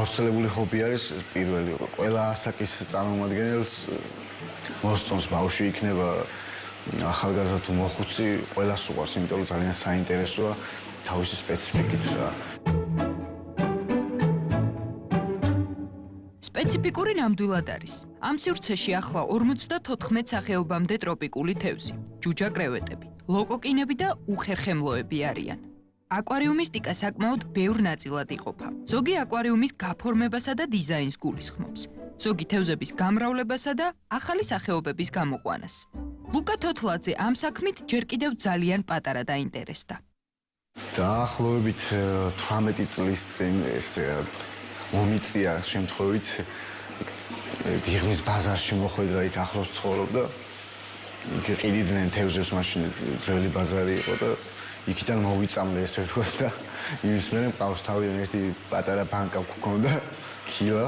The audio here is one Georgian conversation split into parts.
გავრცელებული ჰობი არის პირველი ყველა ასაკის წარმომადგენელს მოსწონს ბავშვი იქნება ახალგაზრდა თუ მოხუცი ყველას უყვარს იმიტომ რომ ძალიან საინტერესოა თავისი სპეციფიკით რა სპეციფიკური ნამდვილად არის. ამ სივრცეში ახლა 54 სახეობამდე ტროპიკული თევზი, ჯუჯა კრევეტები, ლოკოკინები და უხერხემლოები არიან. აკვარიუმისტიკა საკმაოდ ბევრ ნაწილად იყოფა. ზოგი აკვარიუმის გაფორმებასა და დიზაინს გულისხმობს. ზოგი თევზების გამრავლებასა და ახალი სახეობების გამოყვანას. ლუკა თოთლაძე ამ საქმით ჯერ კიდევ ძალიან პატარა დაინტერესდა. დაახლოებით 18 წლის წინ ეს მომიწია შემთხვევით დიღმის ბაზარში მოხვედრა იქ ახლოს ცხოვრობდა იქ ყიდიდნენ თევზებს მაშინ ძველი ბაზარი იყო და იქიდან მოვიწამლე ესე ვთქვა და იმის მერე მყავს თავიდან ერთი პატარა ბანკა გქონდა ქილა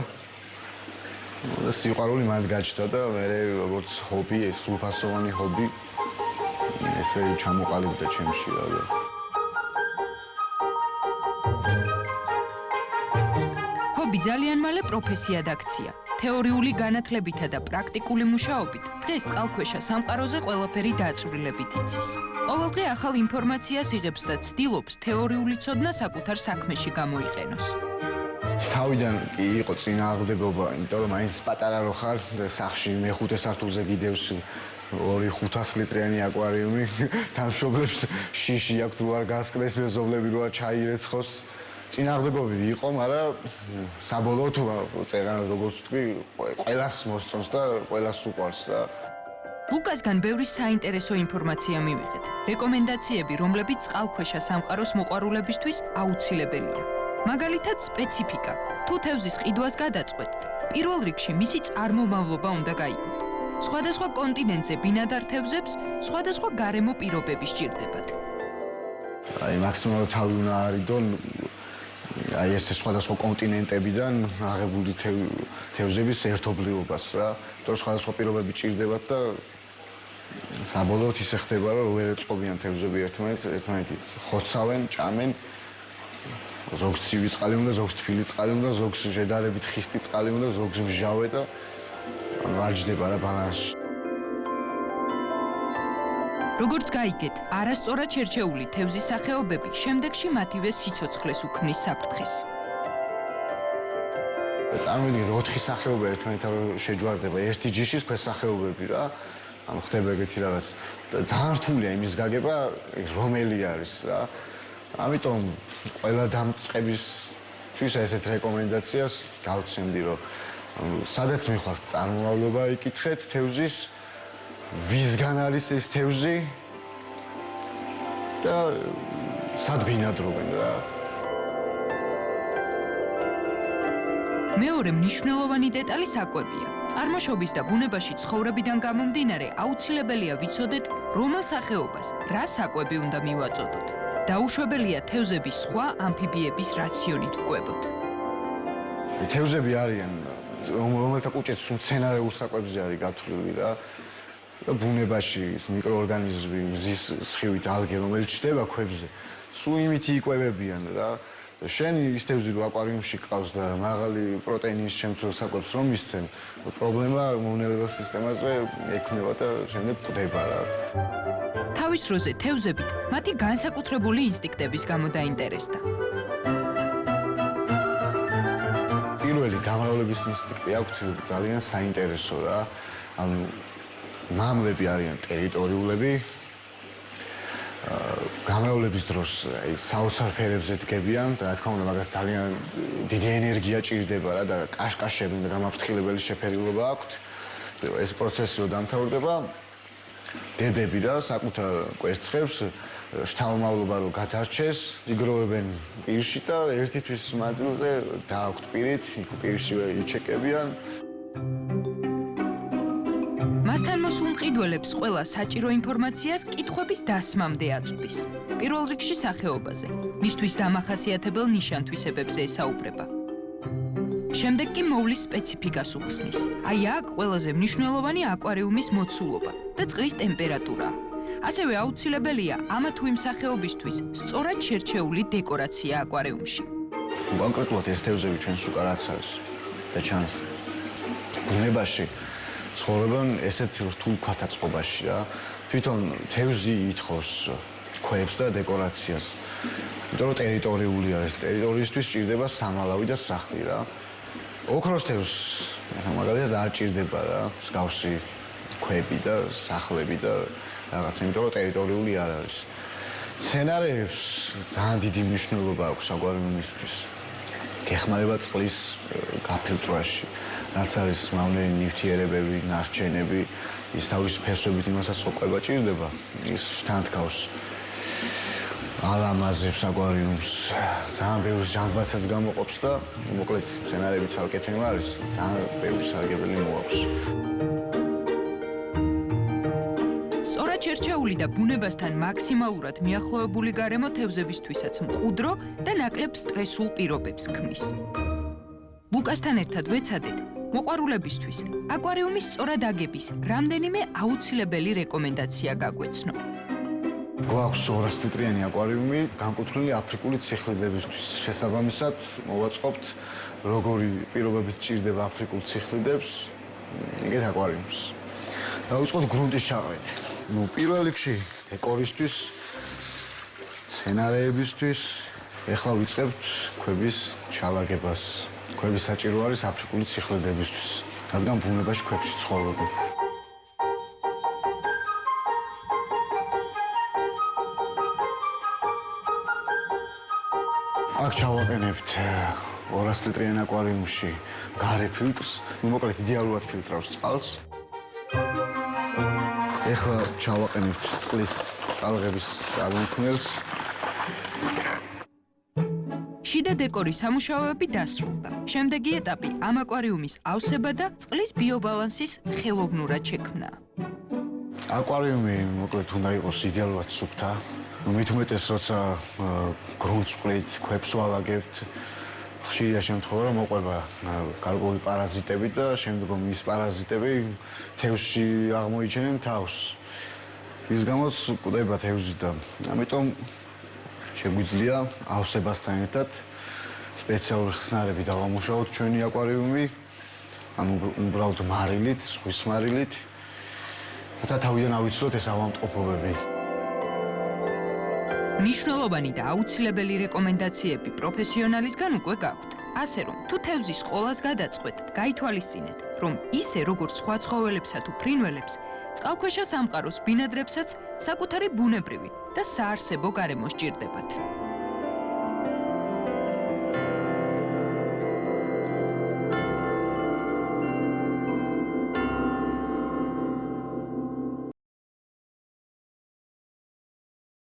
და სიყვარული მათ გაჩნდა და მე როგორც ჰობი ეს სრულფასოვანი ჰობი ესე ჩამოყალიბდა ჩემში რა ჰობი ძალიან მალე პროფესიად აქცია. თეორიული განათლებითა და პრაქტიკული მუშაობით დღეს წყალქვეშა სამყაროზე ყველაფერი დაწვრილებით იცის. ყოველდღე ახალ ინფორმაციას იღებს და ცდილობს თეორიული ცოდნა საკუთარ საქმეში გამოიყენოს. თავიდან კი იყო წინააღმდეგობა, იმიტომ რომ მაინც პატარა რო ხარ და სახში მეხუთე სართულზე გიდევს ორი 500 ლიტრიანი აკვარიუმი, დამშობლებს შიში აქვს თუ არ გასკდეს მეზობლები რო არ ჩაირეცხოს. წინააღმდეგობები იყო, მაგრამ საბოლოოდ წეგან როგორც თქვი, ყველას მოსწონს და ყველას უყვარს რა. ლუკასგან ბევრი საინტერესო ინფორმაცია მივიღეთ. რეკომენდაციები, რომლებიც წყალქვეშა სამყაროს მოყვარულებისთვის აუცილებელია. მაგალითად, სპეციფიკა. თუ თევზის ყიდვას გადაწყვეტთ, პირველ რიგში მისი წარმომავლობა უნდა გაიგოთ. სხვადასხვა კონტინენტზე ბინადარ თევზებს სხვადასხვა გარემო პირობები სჭირდებათ. აი, მაქსიმალურად თავი უნდა არიდონ აი ეს სხვადასხვა კონტინენტებიდან აღებული თევზების ერთობლიობას რა. თორე სხვადასხვა პირობები ჭირდებათ და საბოლოოდ ისე ხდება რომ ვერ ეწყობიან თევზები ერთმანეთს, ერთმანეთს ხოცავენ, ჭამენ. ზოგს ცივი წყალი უნდა, ზოგს თბილი წყალი უნდა, ზოგს შედარებით ხისტი წყალი უნდა, ზოგს მჟავე და ანუ არ ჯდება რა ბალანსი. როგორც გაიგეთ, არასწორად შერჩეული თევზის სახეობები შემდეგში მათივე სიცოცხლეს უქმნის საფრთხეს. წარმოვიდგინეთ, 4 სახეობა ერთმანეთთან შეჯვარდება, ერთი ჯიშის ქვეს სახეობები რა. ანუ ხდება ეგეთი რაღაც ძალიან რთულია იმის გაგება, რომელი არის რა. ამიტომ ყველა დამწყებისთვის ესეთ რეკომენდაციას გავცემდი, რომ სადაც მიხვალთ წარმომავლობა იკითხეთ თევზის ვისგან არის ეს თევზი? და სად ბინადრობენ რა? მეორე მნიშვნელოვანი დეტალი საკვებია. წარმოშობის და ბუნებაში ცხოვრებიდან გამომდინარე აუცილებელია ვიცოდეთ რომელ სახეობას რა საკვები უნდა მივაწოდოთ. დაუშვებელია თევზების სხვა ამფიბიების რაციონით ვკვებოთ თევზები არიან რომელთა კუჭეც მცენარეულ საკვებზე არის გათვლილი რა ბუნებაში ის მიკროორგანიზმი მზის სხივით ალგე რომელიც ჩდება ქვებზე სულ იმით იკვებებიან რა. შენ ის თევზი რო აკვარიუმში ყავს და მაღალი პროტეინის შემცველ საკვებს რომ მისცენ პრობლემა იმუნებელ სისტემაზე ექნება და შემდეგ ყვდება რა. თავის როზე თევზებით მათი განსაკუთრებული ინსტინქტების გამო დაინტერესდა. პირველი გამრავლების ინსტინქტი აქვს ძალიან საინტერესო რა. ანუ მამლები არიან ტერიტორიულები. გამრავლების დროს აი საოცარ ფერებზე დგებიან და რა თქმა უნდა მაგას ძალიან დიდი ენერგია ჭირდება რა და კაშკაშები და გამაფრთხილებელი შეფერილობა აქვთ. ეს პროცესი რო დამთავრდება დედები რა საკუთარ კვერცხებს შთამომავლობა რო გადარჩეს, იგროვებენ პირში და ერთი თვის მანძილზე დააქვთ პირით, იქ პირშივე იჩეკებიან. მასთან მოსულ მყიდველებს ყველა საჭირო ინფორმაციას კითხვების დასმამდე აწვდის. პირველ რიგში სახეობაზე, მისთვის დამახასიათებელ ნიშანთვისებებზე ესაუბრება. შემდეგ კი მოვლის სპეციფიკას უხსნის. აი აქ ყველაზე მნიშვნელოვანი აკვარიუმის მოცულობა და წყლის ტემპერატურა. ასევე აუცილებელია ამა თუ იმ სახეობისთვის სწორად შერჩეული დეკორაცია აკვარიუმში. კონკრეტულად ეს თევზები ჩვენს უკან რაც არის და ჩანს ბუნებაში ცხოვრობენ ესეთ რთულ ქვათაწყობაში რა თვითონ თევზი ითხოვს ქვებს და დეკორაციას. იმიტომ რომ ტერიტორიული არის ტერიტორიისთვის ჭირდება სამალავი და სახლი რა. ოქროს თევზს მაგალითად არ ჭირდება რა მსგავსი ქვები და სახლები და რაღაც იმიტომ რომ ტერიტორიული არ არის. სცენარებს ძალიან დიდი მნიშვნელობა აქვს აკვარიუმისთვის. გეხმარება წყლის გაფილტრვაში, რაც არის მავნეი ნივთიერებები, ნარჩენები, ის თავის ფესვებით იმასაც ყოფება ჭირდება, ის შთანთქავს ალამაზებს აკვარიუმს. ძალიან ბევრი ჟანგბაცაც გამოყოფს და მოკლედ სცენარები ცალკე თემა არის, ძალიან ბევრი სარგებელი მოაქვს. ჩერჩეული და ბუნებასთან მაქსიმალურად მიახლოებული გარემო თევზებისთვისაც მყუდრო და ნაკლებ სტრესულ პირობებს ქმნის. ლუკასთან ერთად ვეცადეთ მოყვარულებისთვის აკვარიუმის სწორად აგების რამდენიმე აუცილებელი რეკომენდაცია გაგვეცნო. გვაქვს 200 ლიტრიანი აკვარიუმი, განკუთვნილი აფრიკული ციხლიდებისთვის. შესაბამისად, მოვაწყობთ როგორი პირობებით ჭირდება აფრიკულ ციხლიდებს, ეგეთ აკვარიუმს. დაუწყოთ გრუნტის ჩაყრით. ну პირველ რიგში დეკორისთვის სცენარეებისთვის ეხლა ვიწყებთ ქვების ჩალაგებას ქვების საჭირო არის აფრიკული ციხლედებისთვის რადგან ბუნებაში ქვებში ცხოვრობენ. აქ ჩავაყენებთ 200 ლიტრიან აკვარიუმში. გარე ფილტრს ну მოკლედ იდეალურად ფილტრავს წყალს. ეხლა ჩავაყენებთ წყლის ტალღების წარმოქმნელს. შიდა დეკორის სამუშაოები დასრულდა. შემდეგი ეტაპი ამ აკვარიუმის ავსება და წყლის ბიობალანსის ხელოვნურად შექმნა. აკვარიუმი მოკლედ უნდა იყოს იდეალურად სუფთა. მით უმეტეს როცა გრუნტს ყრით, ქვებს ვალაგებთ, ხშირია შემთხვევა რომ მოყვება გარკვეული პარაზიტები და შემდგომ ის პარაზიტები თევზში აღმოიჩენენ თავს. ის გამოც კვდება თევზი და ამიტომ შეგვიძლია ავსებასთან ერთად სპეციალური ხსნარები დავამუშავოთ ჩვენი აკვარიუმი. ანუ უბრალოდ მარილით, ზღვის მარილით. და თავიდან ავიცილოთ ეს ავამტყოფობები. ნიშნულოვანი და აუცილებელი რეკომენდაციები პროფესიონალისგან უკვე გაქვთ. ასე რომ, თუ თევზის ყოლას გადაწყვეტთ, გაითვალისწინეთ, რომ ისე როგორც სხვა ცხოველებსა თუ ფრინველებს, წყალქვეშა სამყაროს ბინადრებსაც საკუთარი ბუნებრივი და საარსებო გარემო სჭირდებათ.